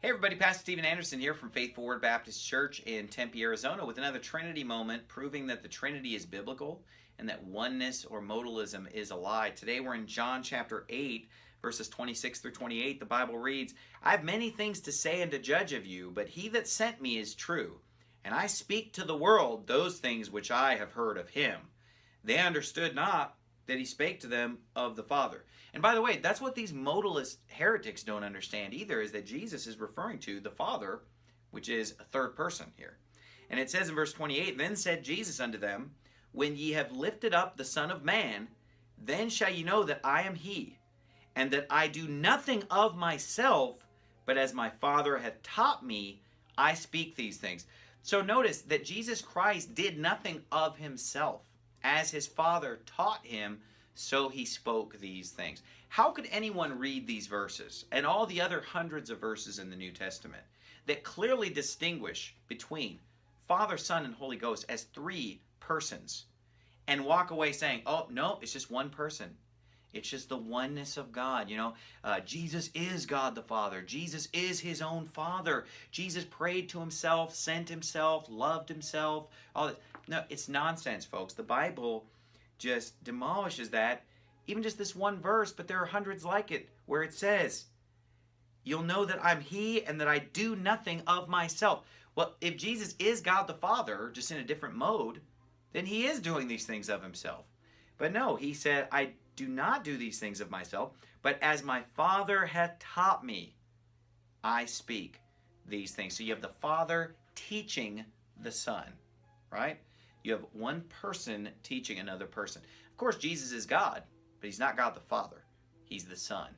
Hey everybody, Pastor Steven Anderson here from Faithful Word Baptist Church in Tempe, Arizona with another Trinity moment proving that the Trinity is biblical and that oneness or modalism is a lie. Today we're in John chapter 8 verses 26 through 28. The Bible reads, I have many things to say and to judge of you, but he that sent me is true, and I speak to the world those things which I have heard of him. They understood not that he spake to them of the Father. And by the way, that's what these modalist heretics don't understand either, is that Jesus is referring to the Father, which is a third person here. And it says in verse 28, Then said Jesus unto them, When ye have lifted up the Son of Man, then shall ye know that I am he, and that I do nothing of myself, but as my Father hath taught me, I speak these things. So notice that Jesus Christ did nothing of himself as his father taught him, so he spoke these things. How could anyone read these verses and all the other hundreds of verses in the New Testament that clearly distinguish between Father, Son, and Holy Ghost as three persons and walk away saying, oh, no, it's just one person? It's just the oneness of God. You know, uh, Jesus is God the Father. Jesus is his own Father. Jesus prayed to himself, sent himself, loved himself. All this. No, it's nonsense, folks. The Bible just demolishes that. Even just this one verse, but there are hundreds like it where it says, You'll know that I'm He and that I do nothing of myself. Well, if Jesus is God the Father, just in a different mode, then He is doing these things of Himself. But no, He said, I do not do these things of myself, but as my Father hath taught me, I speak these things. So you have the Father teaching the Son, right? You have one person teaching another person. Of course, Jesus is God, but he's not God the Father. He's the Son.